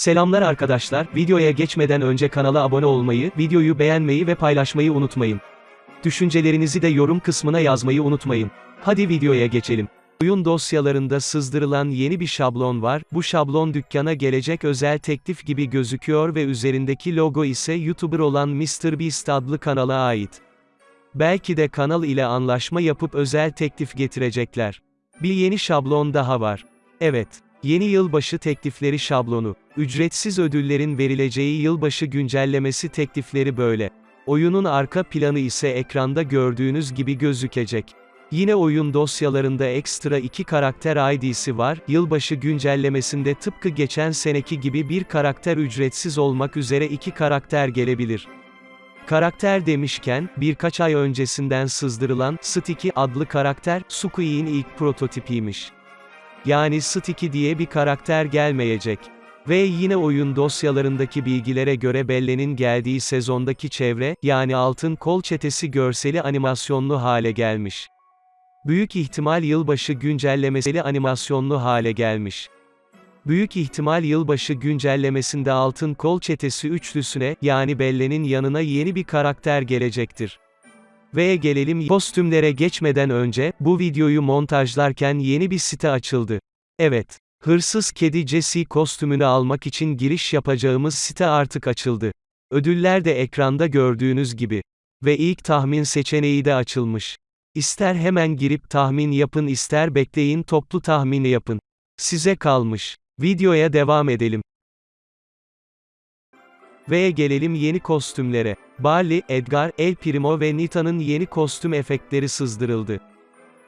Selamlar arkadaşlar, videoya geçmeden önce kanala abone olmayı, videoyu beğenmeyi ve paylaşmayı unutmayın. Düşüncelerinizi de yorum kısmına yazmayı unutmayın. Hadi videoya geçelim. Oyun dosyalarında sızdırılan yeni bir şablon var, bu şablon dükkana gelecek özel teklif gibi gözüküyor ve üzerindeki logo ise YouTuber olan MrBeast adlı kanala ait. Belki de kanal ile anlaşma yapıp özel teklif getirecekler. Bir yeni şablon daha var. Evet. Yeni yılbaşı teklifleri şablonu. Ücretsiz ödüllerin verileceği yılbaşı güncellemesi teklifleri böyle. Oyunun arka planı ise ekranda gördüğünüz gibi gözükecek. Yine oyun dosyalarında ekstra iki karakter ID'si var, yılbaşı güncellemesinde tıpkı geçen seneki gibi bir karakter ücretsiz olmak üzere iki karakter gelebilir. Karakter demişken, birkaç ay öncesinden sızdırılan, Sticky adlı karakter, Sukui'nin ilk prototipiymiş. Yani Sticky diye bir karakter gelmeyecek. Ve yine oyun dosyalarındaki bilgilere göre Belle'nin geldiği sezondaki çevre, yani altın kol çetesi görseli animasyonlu hale gelmiş. Büyük ihtimal yılbaşı güncellemesi animasyonlu hale gelmiş. Büyük ihtimal yılbaşı güncellemesinde altın kol çetesi üçlüsüne, yani Belle'nin yanına yeni bir karakter gelecektir. Ve gelelim kostümlere geçmeden önce, bu videoyu montajlarken yeni bir site açıldı. Evet. Hırsız kedi Jesse kostümünü almak için giriş yapacağımız site artık açıldı. Ödüller de ekranda gördüğünüz gibi. Ve ilk tahmin seçeneği de açılmış. İster hemen girip tahmin yapın ister bekleyin toplu tahmini yapın. Size kalmış. Videoya devam edelim. Ve gelelim yeni kostümlere. Barley, Edgar, El Primo ve Nita'nın yeni kostüm efektleri sızdırıldı.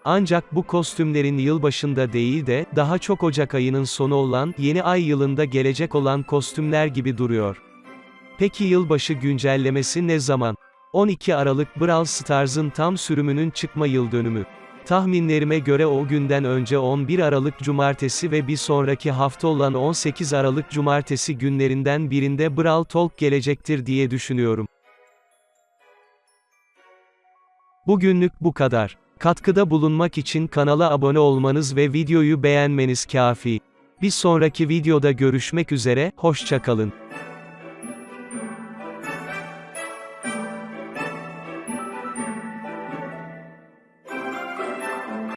Ancak bu kostümlerin yılbaşında değil de, daha çok Ocak ayının sonu olan, yeni ay yılında gelecek olan kostümler gibi duruyor. Peki yılbaşı güncellemesi ne zaman? 12 Aralık Brawl Stars'ın tam sürümünün çıkma yıl dönümü. Tahminlerime göre o günden önce 11 Aralık Cumartesi ve bir sonraki hafta olan 18 Aralık Cumartesi günlerinden birinde Brawl Talk gelecektir diye düşünüyorum. Bugünlük bu kadar. Katkıda bulunmak için kanala abone olmanız ve videoyu beğenmeniz kafi. Bir sonraki videoda görüşmek üzere, hoşçakalın.